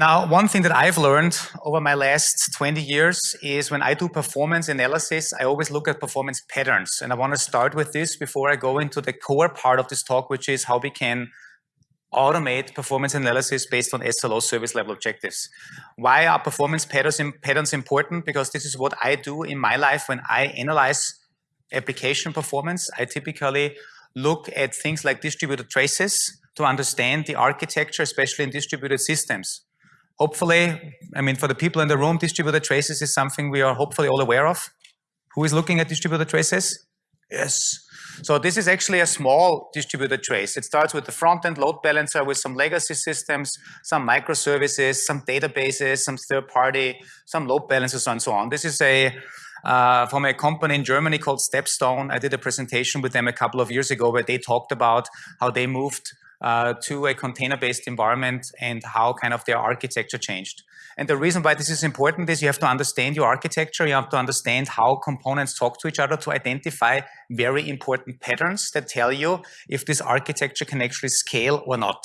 Now, one thing that I've learned over my last 20 years is when I do performance analysis, I always look at performance patterns. And I want to start with this before I go into the core part of this talk, which is how we can automate performance analysis based on SLO service level objectives. Why are performance patterns, patterns important? Because this is what I do in my life when I analyze application performance. I typically look at things like distributed traces to understand the architecture, especially in distributed systems. Hopefully, I mean, for the people in the room, distributed traces is something we are hopefully all aware of. Who is looking at distributed traces? Yes. So this is actually a small distributed trace. It starts with the front-end load balancer with some legacy systems, some microservices, some databases, some third-party, some load balancers, and so on. This is a uh, from a company in Germany called Stepstone. I did a presentation with them a couple of years ago where they talked about how they moved uh, to a container-based environment and how kind of their architecture changed. And the reason why this is important is you have to understand your architecture, you have to understand how components talk to each other to identify very important patterns that tell you if this architecture can actually scale or not.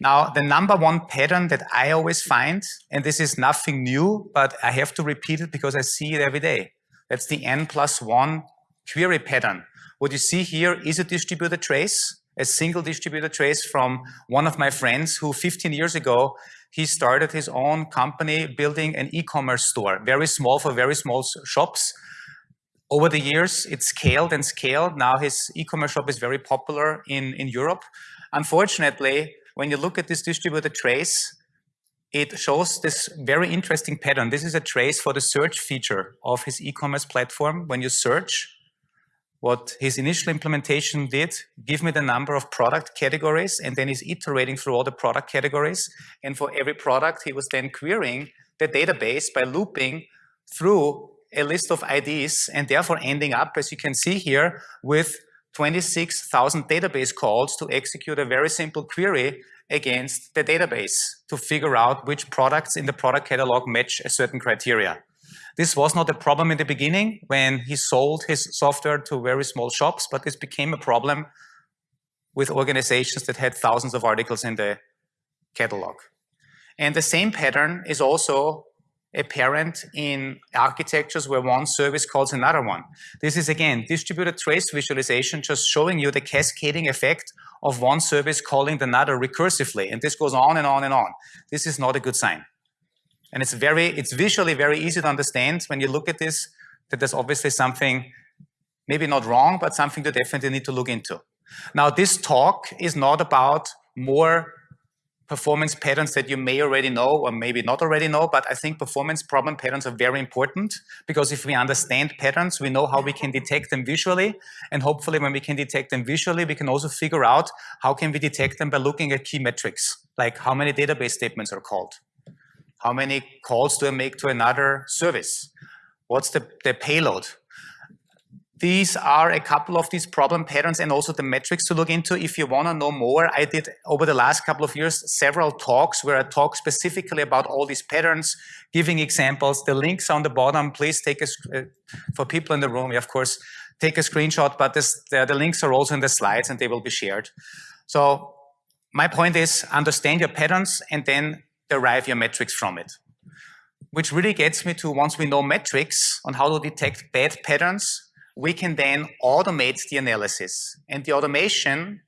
Now, the number one pattern that I always find, and this is nothing new, but I have to repeat it because I see it every day. That's the n plus one query pattern. What you see here is a distributed trace, a single distributed trace from one of my friends who 15 years ago, he started his own company building an e-commerce store, very small for very small shops. Over the years, it scaled and scaled. Now his e-commerce shop is very popular in, in Europe. Unfortunately, when you look at this distributed trace, it shows this very interesting pattern. This is a trace for the search feature of his e-commerce platform. When you search, what his initial implementation did, give me the number of product categories, and then he's iterating through all the product categories. And for every product, he was then querying the database by looping through a list of IDs, and therefore ending up, as you can see here, with 26,000 database calls to execute a very simple query against the database to figure out which products in the product catalog match a certain criteria. This was not a problem in the beginning when he sold his software to very small shops, but this became a problem with organizations that had thousands of articles in the catalog. And the same pattern is also apparent in architectures where one service calls another one. This is again distributed trace visualization just showing you the cascading effect of one service calling another recursively and this goes on and on and on. This is not a good sign. And it's very, it's visually very easy to understand when you look at this that there's obviously something maybe not wrong but something to definitely need to look into. Now this talk is not about more performance patterns that you may already know or maybe not already know, but I think performance problem patterns are very important because if we understand patterns, we know how we can detect them visually. And hopefully when we can detect them visually, we can also figure out how can we detect them by looking at key metrics, like how many database statements are called. How many calls do I make to another service? What's the, the payload? These are a couple of these problem patterns and also the metrics to look into. If you want to know more, I did over the last couple of years several talks where I talk specifically about all these patterns, giving examples. The links on the bottom, please take a, uh, for people in the room, of course, take a screenshot, but this, the, the links are also in the slides and they will be shared. So my point is understand your patterns and then derive your metrics from it. Which really gets me to once we know metrics on how to detect bad patterns, we can then automate the analysis. And the automation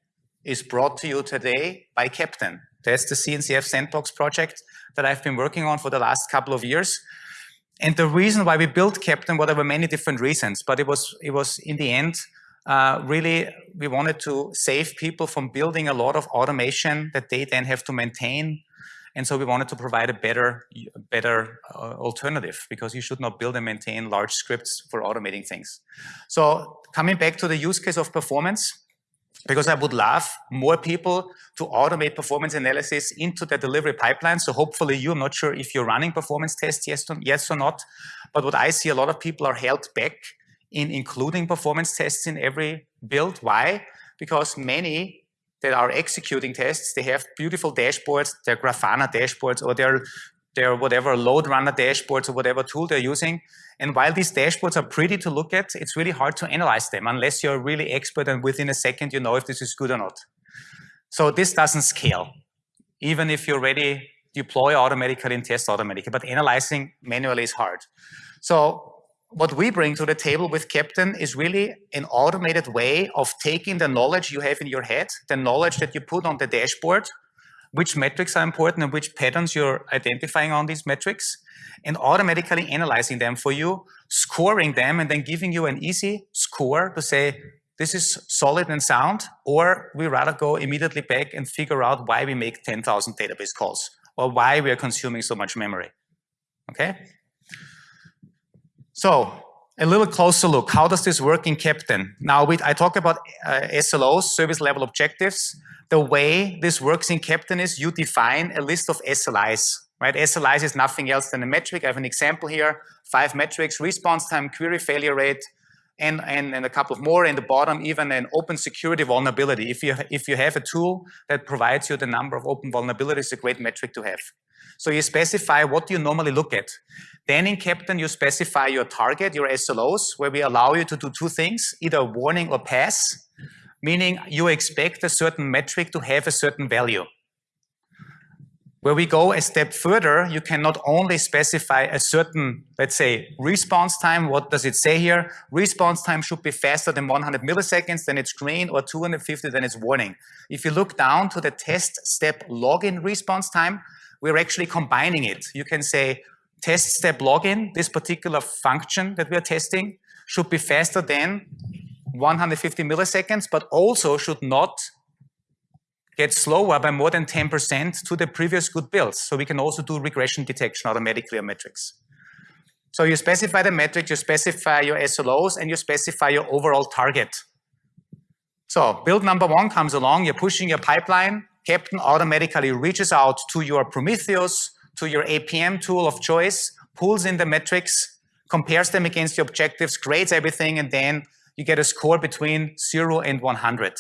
is brought to you today by Keptn. That's the CNCF Sandbox project that I've been working on for the last couple of years. And the reason why we built Keptn, well, there were many different reasons, but it was, it was in the end, uh, really, we wanted to save people from building a lot of automation that they then have to maintain and so we wanted to provide a better, better uh, alternative because you should not build and maintain large scripts for automating things. So coming back to the use case of performance, because I would love more people to automate performance analysis into the delivery pipeline. So hopefully you, I'm not sure if you're running performance tests, yes, or, yes or not, but what I see a lot of people are held back in including performance tests in every build. Why? Because many that are executing tests, they have beautiful dashboards, their Grafana dashboards or their, their whatever load runner dashboards or whatever tool they're using. And while these dashboards are pretty to look at, it's really hard to analyze them unless you're really expert and within a second you know if this is good or not. So this doesn't scale. Even if you're ready deploy automatically and test automatically, but analyzing manually is hard. So what we bring to the table with Keptn is really an automated way of taking the knowledge you have in your head, the knowledge that you put on the dashboard, which metrics are important and which patterns you're identifying on these metrics, and automatically analyzing them for you, scoring them, and then giving you an easy score to say, this is solid and sound, or we rather go immediately back and figure out why we make 10,000 database calls, or why we are consuming so much memory. Okay? So a little closer look. How does this work in Keptn? Now, we, I talk about uh, SLOs, service level objectives. The way this works in Keptn is you define a list of SLIs, right? SLIs is nothing else than a metric. I have an example here, five metrics, response time, query failure rate, and, and, and a couple of more in the bottom, even an open security vulnerability. If you, if you have a tool that provides you the number of open vulnerabilities, a great metric to have. So you specify what you normally look at. Then in Keptn, you specify your target, your SLOs, where we allow you to do two things, either warning or pass, meaning you expect a certain metric to have a certain value. Where we go a step further, you can not only specify a certain, let's say, response time. What does it say here? Response time should be faster than 100 milliseconds, then it's green, or 250, then it's warning. If you look down to the test step login response time, we're actually combining it. You can say test step login, this particular function that we are testing should be faster than 150 milliseconds, but also should not get slower by more than 10% to the previous good builds. So we can also do regression detection automatically on metrics. So you specify the metric, you specify your SLOs, and you specify your overall target. So build number one comes along, you're pushing your pipeline, Keptn automatically reaches out to your Prometheus, to your APM tool of choice, pulls in the metrics, compares them against the objectives, grades everything, and then you get a score between 0 and 100.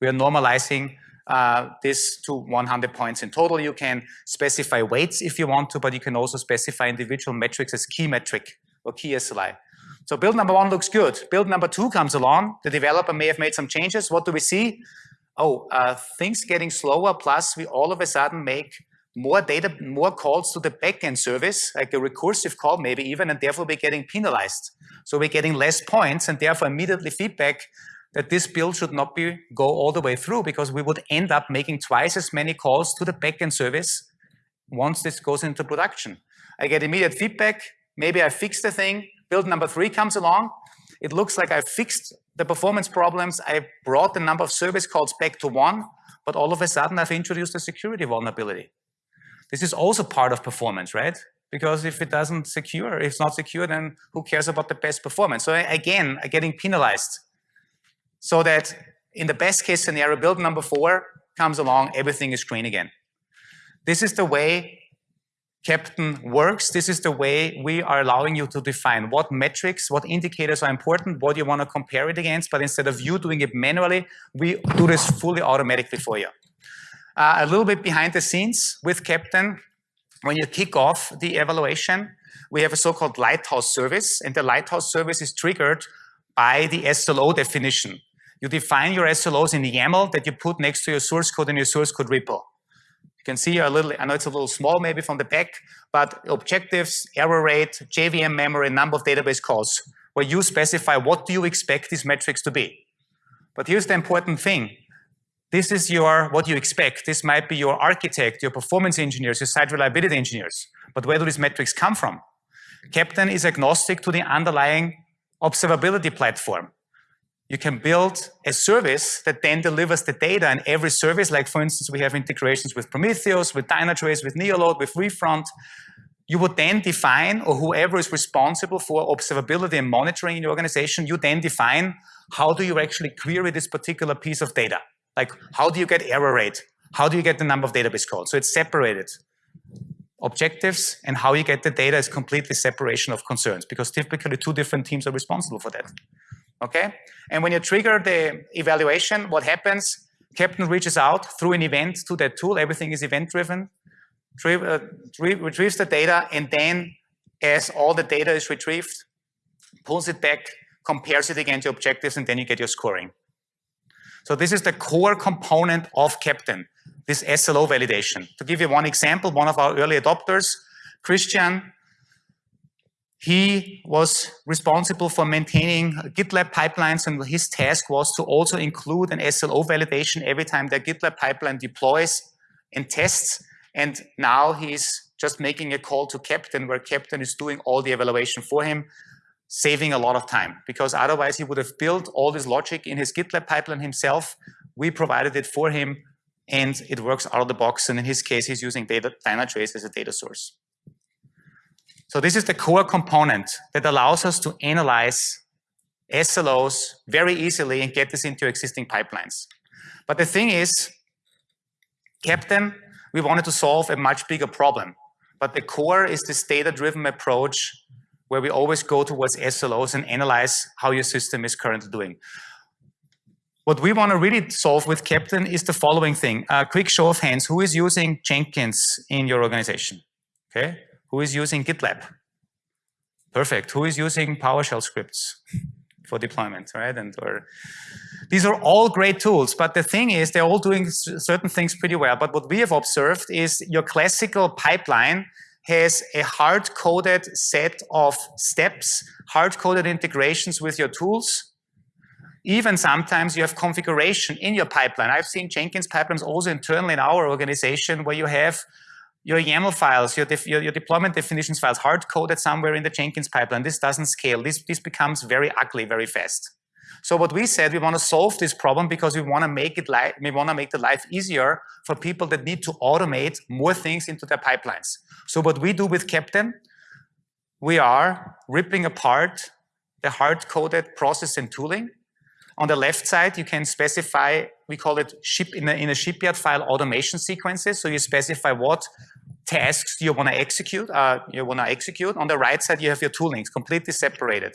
We are normalizing uh, this to 100 points in total. You can specify weights if you want to, but you can also specify individual metrics as key metric or key SLI. So build number one looks good. Build number two comes along. The developer may have made some changes. What do we see? oh, uh, things getting slower, plus we all of a sudden make more data, more calls to the backend service, like a recursive call maybe even, and therefore we're getting penalized. So we're getting less points and therefore immediately feedback that this build should not be go all the way through because we would end up making twice as many calls to the backend service once this goes into production. I get immediate feedback, maybe I fix the thing, build number three comes along, it looks like I fixed the performance problems, I brought the number of service calls back to one, but all of a sudden I've introduced a security vulnerability. This is also part of performance, right? Because if it doesn't secure, if it's not secure, then who cares about the best performance? So again, I'm getting penalized. So that in the best case scenario, build number four comes along, everything is green again. This is the way Keptn works. This is the way we are allowing you to define what metrics, what indicators are important, what you want to compare it against, but instead of you doing it manually, we do this fully automatically for you. Uh, a little bit behind the scenes with Keptn, when you kick off the evaluation, we have a so-called lighthouse service, and the lighthouse service is triggered by the SLO definition. You define your SLOs in the YAML that you put next to your source code in your source code repo. You can see a little, I know it's a little small maybe from the back, but objectives, error rate, JVM memory, number of database calls, where you specify what do you expect these metrics to be. But here's the important thing. This is your what you expect. This might be your architect, your performance engineers, your site reliability engineers. But where do these metrics come from? Keptn is agnostic to the underlying observability platform you can build a service that then delivers the data and every service, like for instance, we have integrations with Prometheus, with Dynatrace, with Neoload, with Refront. You would then define, or whoever is responsible for observability and monitoring in your organization, you then define how do you actually query this particular piece of data? Like how do you get error rate? How do you get the number of database calls? So it's separated. Objectives and how you get the data is completely separation of concerns because typically two different teams are responsible for that okay? And when you trigger the evaluation, what happens? Keptn reaches out through an event to that tool. Everything is event-driven. Uh, retrieves the data, and then as all the data is retrieved, pulls it back, compares it against your objectives, and then you get your scoring. So this is the core component of Keptn, this SLO validation. To give you one example, one of our early adopters, Christian, he was responsible for maintaining GitLab pipelines and his task was to also include an SLO validation every time the GitLab pipeline deploys and tests. And now he's just making a call to Keptn where Keptn is doing all the evaluation for him, saving a lot of time because otherwise he would have built all this logic in his GitLab pipeline himself. We provided it for him and it works out of the box. And in his case, he's using data, Dynatrace as a data source. So this is the core component that allows us to analyze SLOs very easily and get this into existing pipelines. But the thing is, Keptn, we wanted to solve a much bigger problem. But the core is this data-driven approach where we always go towards SLOs and analyze how your system is currently doing. What we want to really solve with Keptn is the following thing. A quick show of hands. Who is using Jenkins in your organization? Okay. Who is using GitLab? Perfect. Who is using PowerShell scripts for deployment, right? And or these are all great tools, but the thing is they're all doing certain things pretty well. But what we have observed is your classical pipeline has a hard-coded set of steps, hard-coded integrations with your tools. Even sometimes you have configuration in your pipeline. I've seen Jenkins pipelines also internally in our organization where you have your YAML files, your, your, your, deployment definitions files hard-coded somewhere in the Jenkins pipeline. This doesn't scale. This, this becomes very ugly very fast. So what we said, we want to solve this problem because we want to make it we want to make the life easier for people that need to automate more things into their pipelines. So what we do with Keptn, we are ripping apart the hard-coded process and tooling. On the left side, you can specify, we call it ship in a, in a shipyard file automation sequences. So you specify what tasks you want to execute, uh, you want to execute. On the right side, you have your toolings completely separated.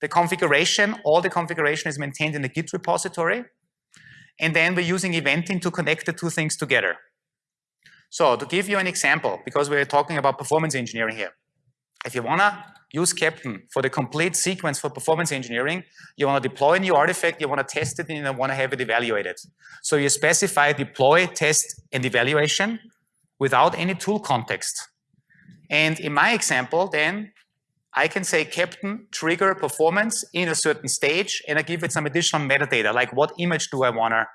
The configuration, all the configuration is maintained in the Git repository. And then we're using eventing to connect the two things together. So to give you an example, because we're talking about performance engineering here, if you want to use Keptn for the complete sequence for performance engineering, you want to deploy a new artifact, you want to test it, and you want to have it evaluated. So you specify deploy, test, and evaluation without any tool context. And in my example, then, I can say keptn trigger performance in a certain stage, and I give it some additional metadata, like what image do I want to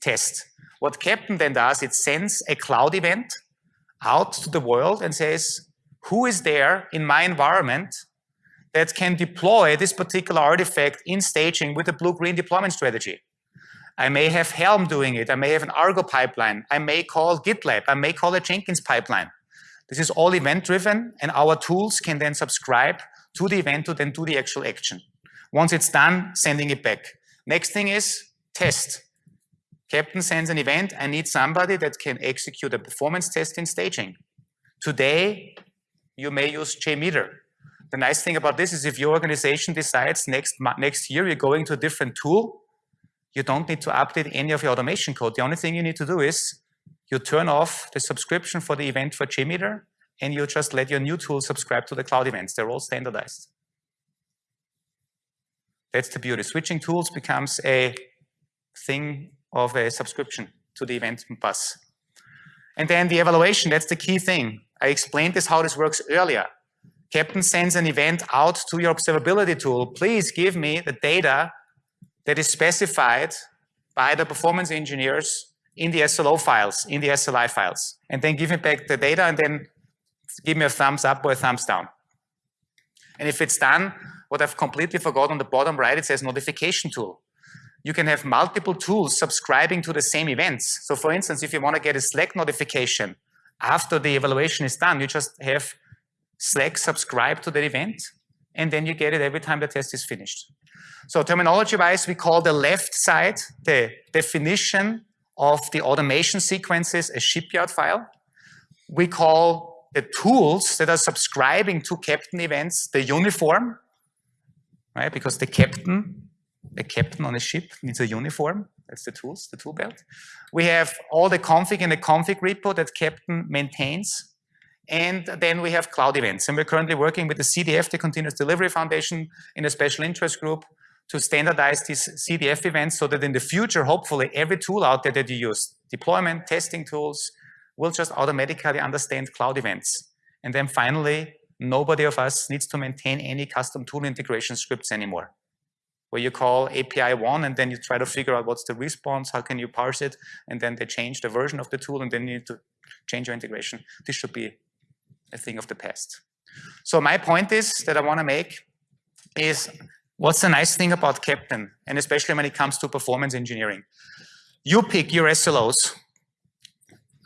test. What Keptn then does, it sends a cloud event out to the world and says, who is there in my environment that can deploy this particular artifact in staging with a blue-green deployment strategy? I may have Helm doing it. I may have an Argo pipeline. I may call GitLab. I may call a Jenkins pipeline. This is all event-driven, and our tools can then subscribe to the event to then do the actual action. Once it's done, sending it back. Next thing is test. Keptn sends an event. I need somebody that can execute a performance test in staging. Today, you may use JMeter. The nice thing about this is if your organization decides next, next year you're going to a different tool, you don't need to update any of your automation code. The only thing you need to do is you turn off the subscription for the event for JMeter and you just let your new tool subscribe to the cloud events. They're all standardized. That's the beauty. Switching tools becomes a thing of a subscription to the event bus. And then the evaluation, that's the key thing. I explained this how this works earlier. Keptn sends an event out to your observability tool. Please give me the data that is specified by the performance engineers in the SLO files, in the SLI files, and then give me back the data and then give me a thumbs up or a thumbs down. And if it's done, what I've completely forgot on the bottom right, it says notification tool. You can have multiple tools subscribing to the same events. So for instance, if you want to get a Slack notification after the evaluation is done, you just have Slack subscribe to that event, and then you get it every time the test is finished. So terminology-wise, we call the left side the definition of the automation sequences a shipyard file. We call the tools that are subscribing to Keptn events the uniform, right? Because the captain, the captain on a ship needs a uniform. That's the tools, the tool belt. We have all the config in the config repo that Keptn maintains. And then we have cloud events. And we're currently working with the CDF, the Continuous Delivery Foundation, in a special interest group to standardize these CDF events so that in the future, hopefully every tool out there that you use, deployment, testing tools, will just automatically understand cloud events. And then finally, nobody of us needs to maintain any custom tool integration scripts anymore. Where you call API one and then you try to figure out what's the response, how can you parse it, and then they change the version of the tool and then you need to change your integration. This should be a thing of the past. So my point is that I want to make is what's the nice thing about Keptn, and especially when it comes to performance engineering. You pick your SLOs,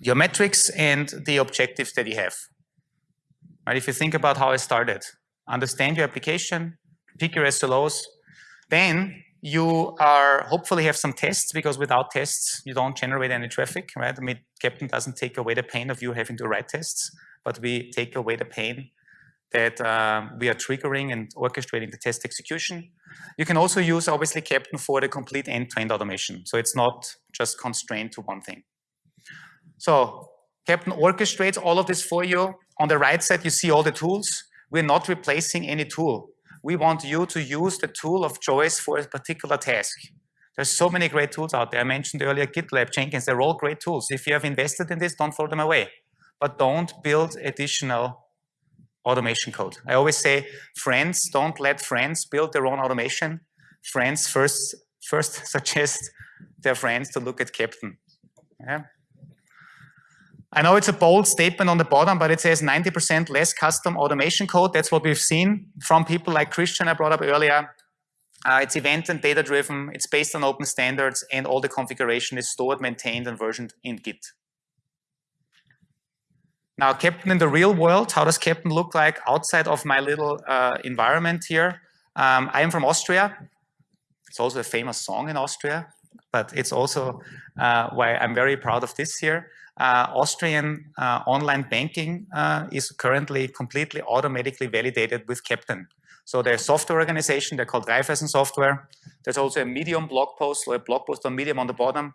your metrics, and the objectives that you have. Right? If you think about how I started, understand your application, pick your SLOs, then you are hopefully have some tests because without tests you don't generate any traffic, right? I mean, Keptn doesn't take away the pain of you having to write tests, but we take away the pain that um, we are triggering and orchestrating the test execution. You can also use obviously Keptn for the complete end-to-end -end automation. So it's not just constrained to one thing. So Keptn orchestrates all of this for you. On the right side, you see all the tools. We're not replacing any tool. We want you to use the tool of choice for a particular task. There's so many great tools out there. I mentioned earlier GitLab, Jenkins, they're all great tools. If you have invested in this, don't throw them away. But don't build additional automation code. I always say, friends, don't let friends build their own automation. Friends first, first suggest their friends to look at Keptn. Yeah. I know it's a bold statement on the bottom, but it says 90% less custom automation code. That's what we've seen from people like Christian I brought up earlier. Uh, it's event and data driven. It's based on open standards and all the configuration is stored, maintained and versioned in Git. Now, Keptn in the real world, how does Keptn look like outside of my little uh, environment here? Um, I am from Austria. It's also a famous song in Austria, but it's also uh, why I'm very proud of this here. Uh, Austrian uh, online banking uh, is currently completely automatically validated with Keptn. So there's software organization, they're called Raiffeisen Software. There's also a Medium blog post or a blog post on Medium on the bottom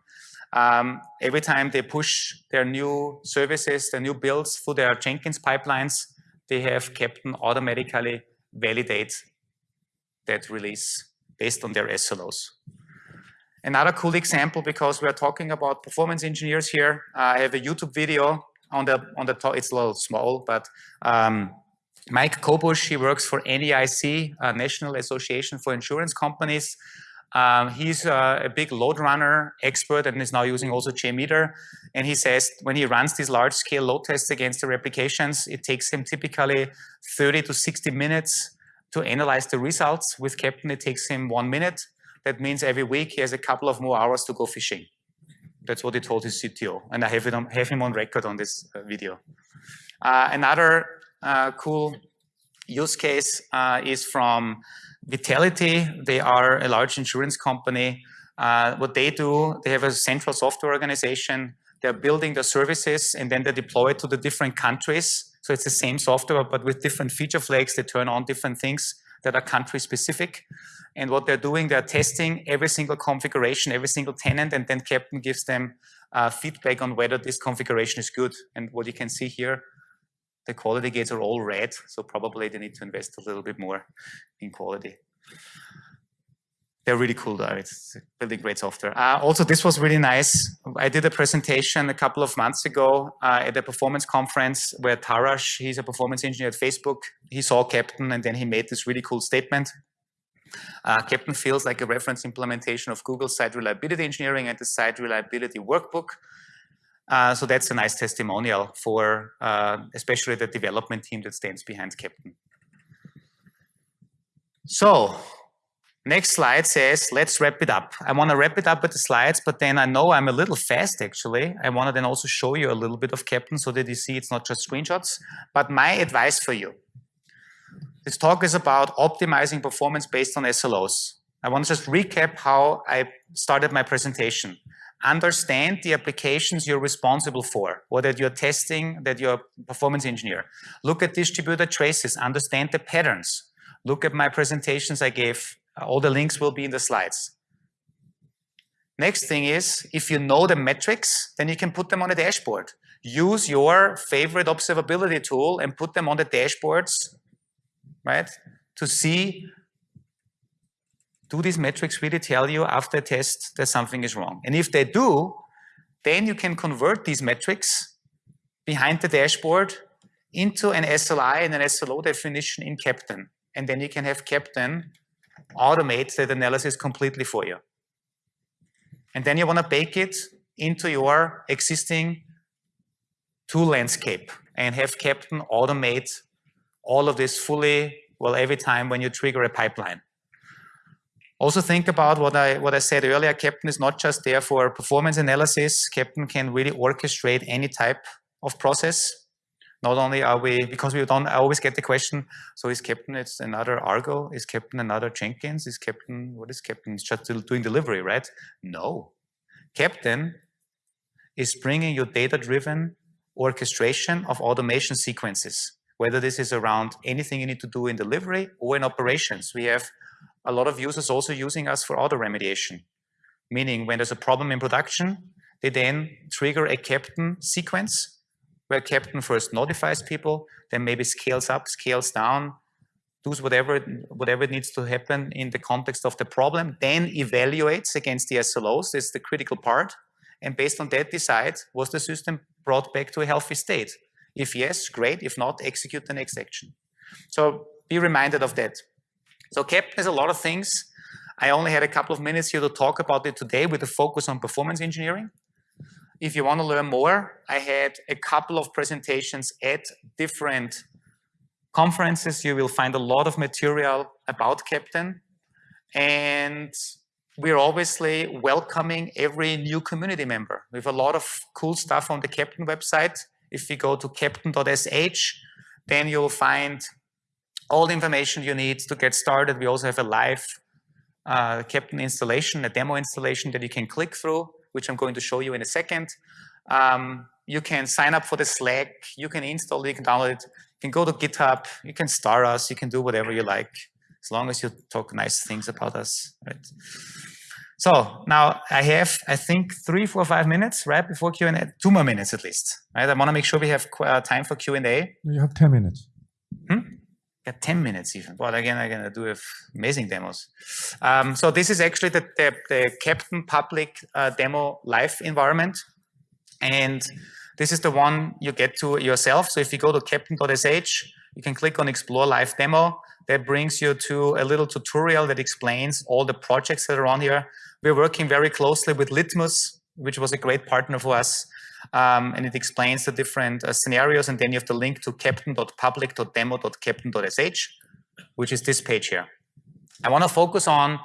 um, every time they push their new services, their new builds through their Jenkins pipelines, they have Keptn automatically validate that release based on their SLOs. Another cool example, because we're talking about performance engineers here, I have a YouTube video on the on the top. It's a little small, but um, Mike Kobush, he works for NAIC, uh, National Association for Insurance Companies. Um, he's uh, a big load runner expert and is now using also JMeter. And he says when he runs these large scale load tests against the replications, it takes him typically 30 to 60 minutes to analyze the results. With Keptn, it takes him one minute. That means every week he has a couple of more hours to go fishing. That's what he told his CTO. And I have, it on, have him on record on this uh, video. Uh, another uh, cool use case uh, is from Vitality, they are a large insurance company. Uh, what they do, they have a central software organization. They're building the services and then they deploy it to the different countries. So it's the same software, but with different feature flags, they turn on different things that are country specific. And what they're doing, they're testing every single configuration, every single tenant, and then Keptn gives them uh, feedback on whether this configuration is good. And what you can see here, the quality gates are all red, so probably they need to invest a little bit more in quality. They're really cool though, it's building great software. Uh, also, this was really nice. I did a presentation a couple of months ago uh, at a performance conference where Tarash, he's a performance engineer at Facebook, he saw Keptn and then he made this really cool statement. Uh, Keptn feels like a reference implementation of Google's site reliability engineering and the site reliability workbook. Uh, so that's a nice testimonial for uh, especially the development team that stands behind Keptn. So next slide says, let's wrap it up. I want to wrap it up with the slides, but then I know I'm a little fast actually. I want to then also show you a little bit of Keptn so that you see it's not just screenshots. But my advice for you, this talk is about optimizing performance based on SLOs. I want to just recap how I started my presentation understand the applications you're responsible for or that you're testing, that you're a performance engineer. Look at distributed traces, understand the patterns. Look at my presentations I gave. Uh, all the links will be in the slides. Next thing is, if you know the metrics, then you can put them on a dashboard. Use your favorite observability tool and put them on the dashboards, right? To see do these metrics really tell you after a test that something is wrong? And if they do, then you can convert these metrics behind the dashboard into an SLI and an SLO definition in Keptn. And then you can have Keptn automate that analysis completely for you. And then you want to bake it into your existing tool landscape and have Keptn automate all of this fully, well, every time when you trigger a pipeline. Also think about what I what I said earlier. Keptn is not just there for performance analysis. Keptn can really orchestrate any type of process. Not only are we because we don't I always get the question. So is Keptn it's another Argo? Is Keptn another Jenkins? Is Keptn, what is Keptn? It's just doing delivery, right? No, Keptn is bringing you data-driven orchestration of automation sequences. Whether this is around anything you need to do in delivery or in operations, we have a lot of users also using us for auto remediation. Meaning when there's a problem in production, they then trigger a Keptn sequence where Keptn first notifies people, then maybe scales up, scales down, does whatever, whatever needs to happen in the context of the problem, then evaluates against the SLOs, that's the critical part, and based on that decide, was the system brought back to a healthy state? If yes, great, if not, execute the next action. So be reminded of that. So Keptn has a lot of things. I only had a couple of minutes here to talk about it today with a focus on performance engineering. If you want to learn more, I had a couple of presentations at different conferences. You will find a lot of material about Keptn. And we're obviously welcoming every new community member. We have a lot of cool stuff on the Keptn website. If you go to keptn.sh, then you'll find all the information you need to get started. We also have a live uh, Keptn installation, a demo installation that you can click through, which I'm going to show you in a second. Um, you can sign up for the Slack, you can install it, you can download it, you can go to GitHub, you can star us, you can do whatever you like, as long as you talk nice things about us, right? So now I have, I think, three, four, five minutes, right, before Q&A, two more minutes at least, right? I want to make sure we have uh, time for Q&A. You have 10 minutes. Hmm? Yeah, 10 minutes even. Well, again, I'm going to do amazing demos. Um, so this is actually the, the, the Keptn public uh, demo live environment. And this is the one you get to yourself. So if you go to keptn.sh, you can click on explore live demo. That brings you to a little tutorial that explains all the projects that are on here. We're working very closely with Litmus, which was a great partner for us um, and it explains the different uh, scenarios. And then you have the link to keptn.public.demo.captain.sh, which is this page here. I want to focus on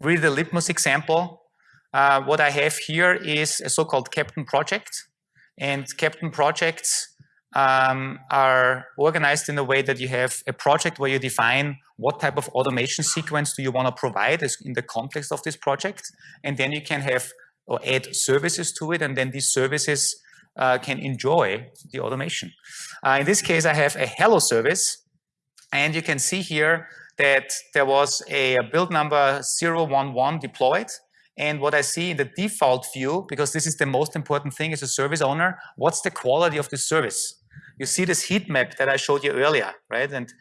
really the Litmus example. Uh, what I have here is a so-called Keptn project. And Keptn projects um, are organized in a way that you have a project where you define what type of automation sequence do you want to provide in the context of this project. And then you can have or add services to it, and then these services uh, can enjoy the automation. Uh, in this case, I have a hello service, and you can see here that there was a build number 011 deployed. And what I see in the default view, because this is the most important thing as a service owner, what's the quality of the service? You see this heat map that I showed you earlier, right? And,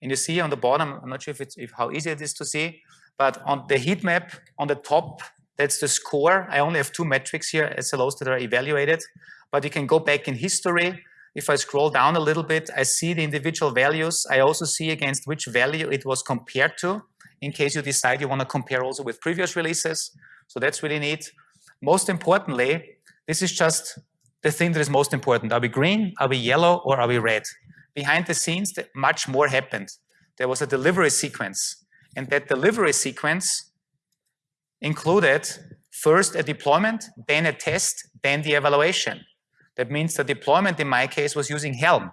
and you see on the bottom, I'm not sure if it's if how easy it is to see, but on the heat map on the top that's the score. I only have two metrics here, SLOs that are evaluated, but you can go back in history. If I scroll down a little bit, I see the individual values. I also see against which value it was compared to, in case you decide you want to compare also with previous releases. So that's really neat. Most importantly, this is just the thing that is most important. Are we green, are we yellow, or are we red? Behind the scenes, much more happened. There was a delivery sequence, and that delivery sequence included first a deployment, then a test, then the evaluation. That means the deployment in my case was using Helm.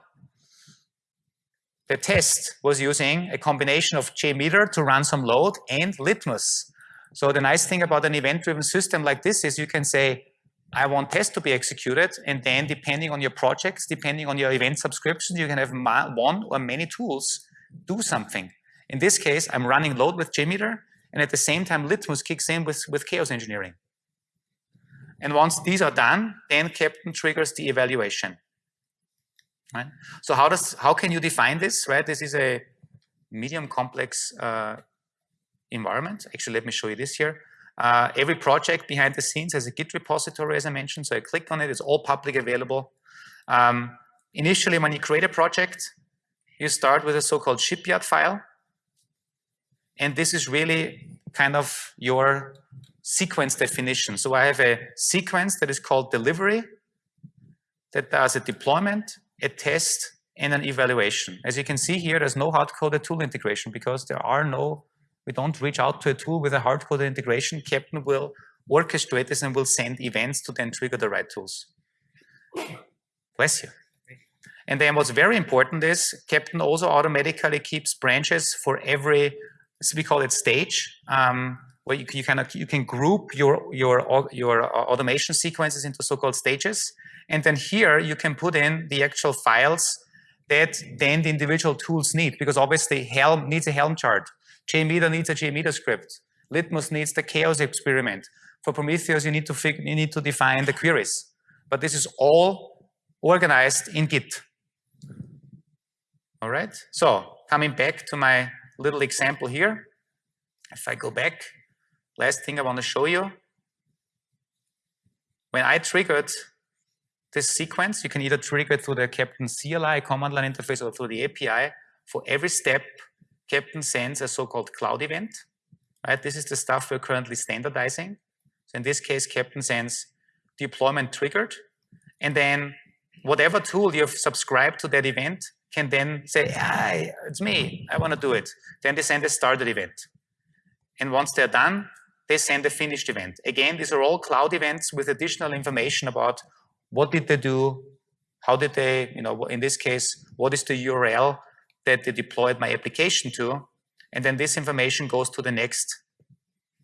The test was using a combination of JMeter to run some load and Litmus. So the nice thing about an event-driven system like this is you can say, I want tests to be executed, and then depending on your projects, depending on your event subscription, you can have one or many tools do something. In this case, I'm running load with JMeter, and at the same time, Litmus kicks in with, with chaos engineering. And once these are done, then Keptn triggers the evaluation. Right? So how does how can you define this? Right? This is a medium complex uh, environment. Actually, let me show you this here. Uh, every project behind the scenes has a Git repository, as I mentioned. So I click on it, it's all public available. Um, initially, when you create a project, you start with a so-called shipyard file. And this is really kind of your sequence definition. So I have a sequence that is called delivery that does a deployment, a test, and an evaluation. As you can see here, there's no hard-coded tool integration because there are no, we don't reach out to a tool with a hard-coded integration. Keptn will orchestrate this and will send events to then trigger the right tools. Bless you. And then what's very important is Keptn also automatically keeps branches for every, we call it stage, um, where you, you, can, you can group your, your, your automation sequences into so-called stages. And then here you can put in the actual files that then the individual tools need, because obviously Helm needs a Helm chart. JMeter needs a JMeter script. Litmus needs the chaos experiment. For Prometheus, you need to you need to define the queries. But this is all organized in Git. All right, so coming back to my little example here, if I go back, last thing I want to show you, when I triggered this sequence, you can either trigger it through the Keptn CLI command line interface or through the API. For every step, Keptn sends a so-called cloud event. Right? This is the stuff we're currently standardizing. So in this case, Keptn sends deployment triggered, and then whatever tool you've subscribed to that event can then say, hi, it's me, I want to do it. Then they send a started event. And once they're done, they send a finished event. Again, these are all cloud events with additional information about what did they do, how did they, you know, in this case, what is the URL that they deployed my application to, and then this information goes to the next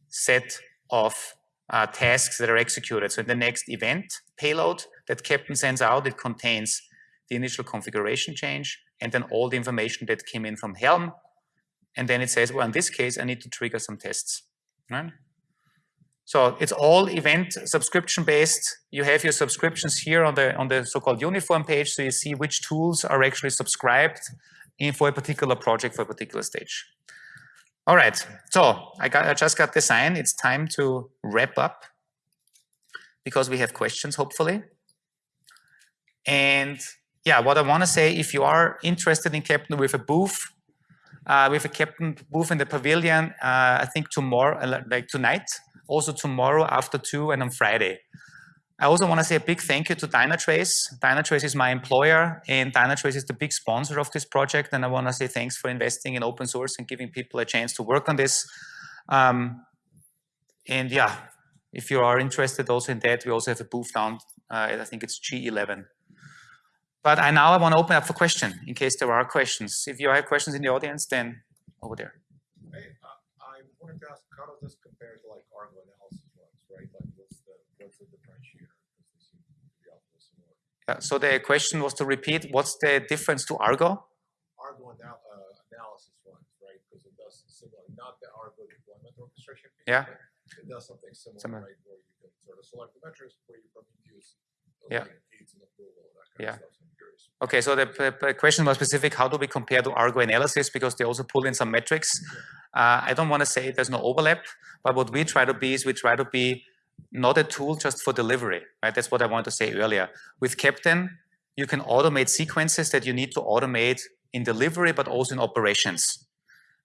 set of uh, tasks that are executed. So in the next event payload that Keptn sends out, it contains the initial configuration change, and then all the information that came in from Helm. And then it says, well, in this case, I need to trigger some tests. Right? So it's all event subscription based. You have your subscriptions here on the on the so-called uniform page, so you see which tools are actually subscribed in for a particular project for a particular stage. All right, so I got I just got the sign. It's time to wrap up because we have questions, hopefully. And yeah, what I want to say, if you are interested in Keptn with a booth, uh, with a Keptn booth in the pavilion, uh, I think tomorrow, uh, like tonight, also tomorrow after two and on Friday. I also want to say a big thank you to Dynatrace. Dynatrace is my employer and Dynatrace is the big sponsor of this project. And I want to say thanks for investing in open source and giving people a chance to work on this. Um, and yeah, if you are interested also in that, we also have a booth down, uh, I think it's G11. But I now I want to open up for question in case there are questions. If you have questions in the audience, then over there. Hey, uh, I wanted to ask, how does this compare to like Argo analysis ones, right? Like, what's the what's the differentiator? Because they seem to be awfully similar. Yeah, so the question was to repeat, what's the difference to Argo? Argo anal uh, analysis ones, right? Because it does similar, not the Argo deployment orchestration. Piece, Yeah. It does something similar, Similar. right? Where you can sort of select the metrics where you probably use Yeah. like, aids and approval, that kind Yeah. of stuff. So Okay, so the question was specific, how do we compare to Argo analysis? Because they also pull in some metrics. Uh, I don't want to say there's no overlap, but what we try to be is we try to be not a tool just for delivery, right? That's what I wanted to say earlier. With Keptn, you can automate sequences that you need to automate in delivery, but also in operations.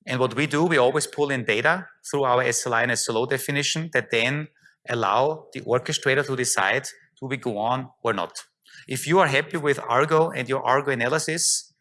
And what we do, we always pull in data through our SLI and SLO definition that then allow the orchestrator to decide, do we go on or not? If you are happy with Argo and your Argo analysis,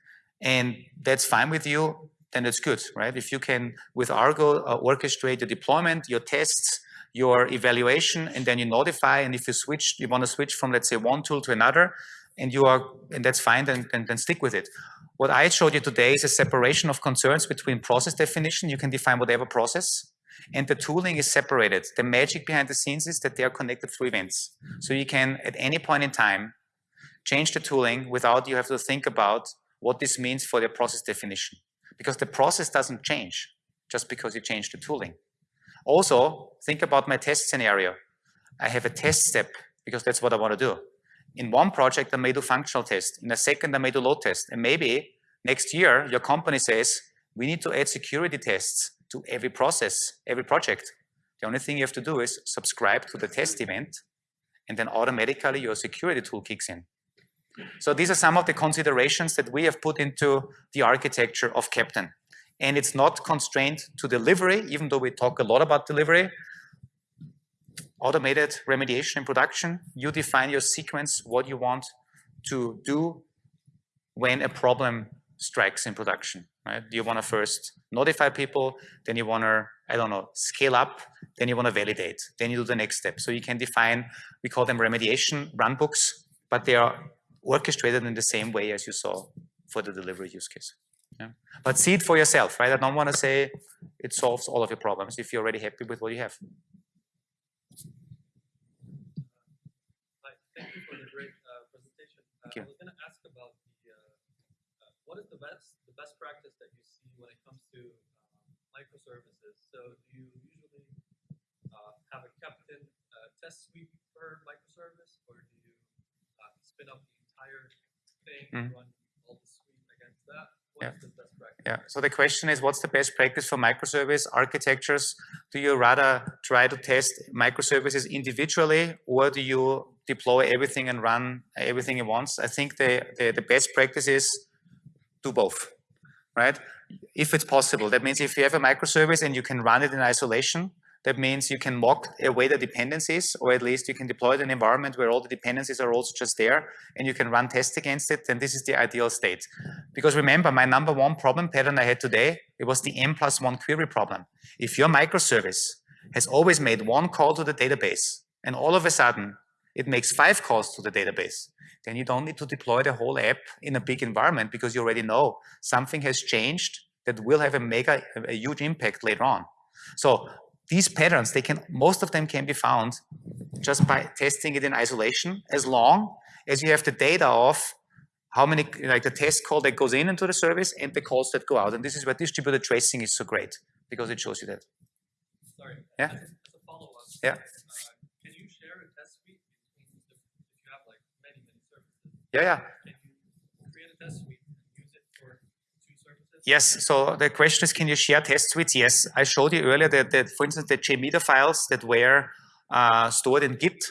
and that's fine with you, then it's good, right? If you can, with Argo, uh, orchestrate your deployment, your tests, your evaluation, and then you notify, and if you switch, you want to switch from, let's say, one tool to another, and you are, and that's fine, then, then, then stick with it. What I showed you today is a separation of concerns between process definition, you can define whatever process, and the tooling is separated. The magic behind the scenes is that they are connected through events. So you can, at any point in time, change the tooling without you have to think about what this means for the process definition. Because the process doesn't change just because you change the tooling. Also, think about my test scenario. I have a test step because that's what I want to do. In one project, I may do functional test. In a second, I may do load test. And maybe next year, your company says, we need to add security tests to every process, every project. The only thing you have to do is subscribe to the test event, and then automatically your security tool kicks in. So these are some of the considerations that we have put into the architecture of Keptn. And it's not constrained to delivery, even though we talk a lot about delivery. Automated remediation in production, you define your sequence, what you want to do when a problem strikes in production. Right? You want to first notify people, then you want to, I don't know, scale up, then you want to validate, then you do the next step. So you can define, we call them remediation runbooks, but they are orchestrated in the same way as you saw for the delivery use case. Yeah. But see it for yourself, right? I don't want to say it solves all of your problems if you're already happy with what you have. Thank you for the great uh, presentation. Thank uh, you. I was going to ask about the uh, uh, what is the best the best practice that you see when it comes to um, microservices. So do you usually uh, have a Keptn uh, test suite per microservice, or do you uh, spin up the entire thing and Mhm. run all the suite against that? Yeah. The best practice? Yeah. So the question is, what's the best practice for microservice architectures? Do you rather try to test microservices individually, or do you deploy everything and run everything at once? I think the, the, the best practice is do both, right? If it's possible. That means if you have a microservice and you can run it in isolation, that means you can mock away the dependencies, or at least you can deploy it in an environment where all the dependencies are also just there, and you can run tests against it, then this is the ideal state. Because remember, my number one problem pattern I had today, it was the n plus one query problem. If your microservice has always made one call to the database, and all of a sudden it makes five calls to the database, then you don't need to deploy the whole app in a big environment because you already know something has changed that will have a mega, a huge impact later on. So these patterns, they can, most of them can be found just by testing it in isolation, as long as you have the data of how many, like the test call that goes in into the service and the calls that go out. And this is where distributed tracing is so great because it shows you that. Sorry. Yeah. As, as a follow-up. Yeah. Uh, can Yes, so the question is, can you share test suites? Yes, I showed you earlier that, that for instance, the JMeter files that were uh, stored in Git.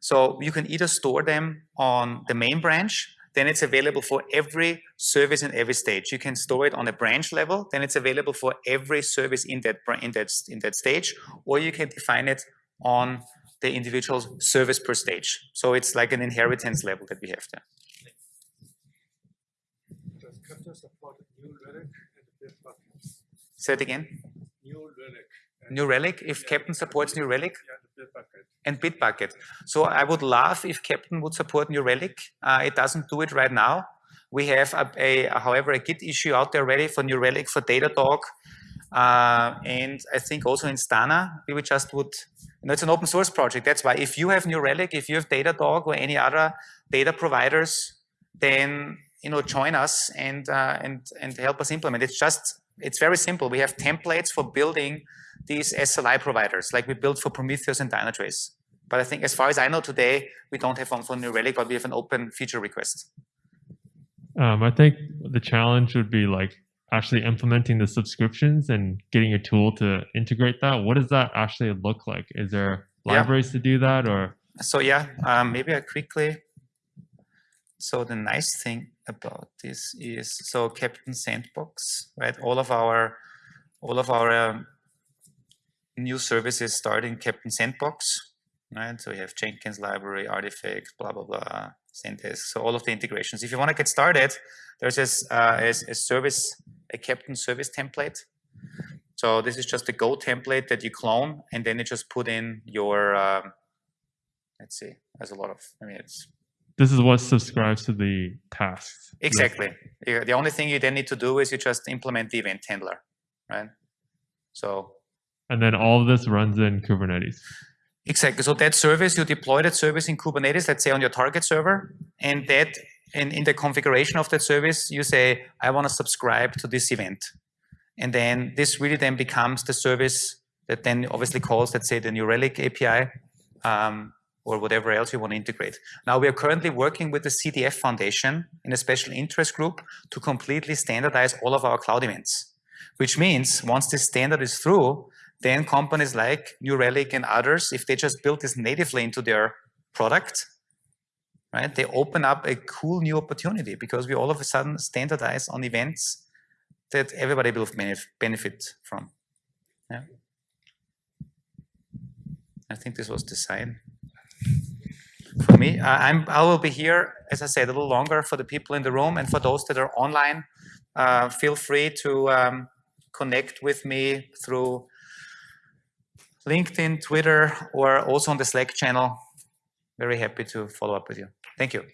So you can either store them on the main branch, then it's available for every service in every stage. You can store it on a branch level, then it's available for every service in that in that in that stage, or you can define it on the individual service per stage. So it's like an inheritance level that we have there. Does New Relic? Say it again. New Relic. New Relic, if Yeah. Keptn supports New Relic, Yeah, Bitbucket. and Bitbucket. So I would love if Keptn would support New Relic. Uh, it doesn't do it right now. We have, a, a, however, a Git issue out there ready for New Relic, for Datadog, uh, and I think also Instana, we would just would, you know, it's an open source project. That's why if you have New Relic, if you have Datadog or any other data providers, then, you know, join us and, uh, and, and help us implement. It's just, it's very simple. We have templates for building these SLI providers, like we built for Prometheus and Dynatrace. But I think as far as I know today, we don't have one for New Relic, but we have an open feature request. Um, I think the challenge would be like actually implementing the subscriptions and getting a tool to integrate that. What does that actually look like? Is there Yeah. libraries to do that or? So yeah, um, maybe I quickly. So the nice thing about this is so Keptn Sandbox, right? All of our, all of our um, new services start in Keptn Sandbox, right? So we have Jenkins library, artifacts, blah blah blah, Zendesk. So all of the integrations. If you want to get started, there's this uh, a, a service, a Keptn service template. So this is just a Go template that you clone, and then you just put in your um, let's see there's a lot of i mean it's This is what subscribes to the tasks. Exactly the only thing you then need to do is you just implement the event handler right so And then all of this runs in Kubernetes. exactly so that service you deploy that service in kubernetes let's say on your target server and that in, in the configuration of that service you say i want to subscribe to this event and then this really then becomes the service that then obviously calls let's say the new relic api um, or whatever else you want to integrate. Now we are currently working with the CDF Foundation in a special interest group to completely standardize all of our cloud events. which means once this standard is through, then companies like New Relic and others, if they just build this natively into their product, right, they open up a cool new opportunity because we all of a sudden standardize on events that everybody will benefit from. Yeah. I think this was the sign for me. I, I'm, I will be here, as I said, a little longer for the people in the room and for those that are online. Uh, feel free to um, connect with me through LinkedIn, Twitter, or also on the Slack channel. Very happy to follow up with you. Thank you.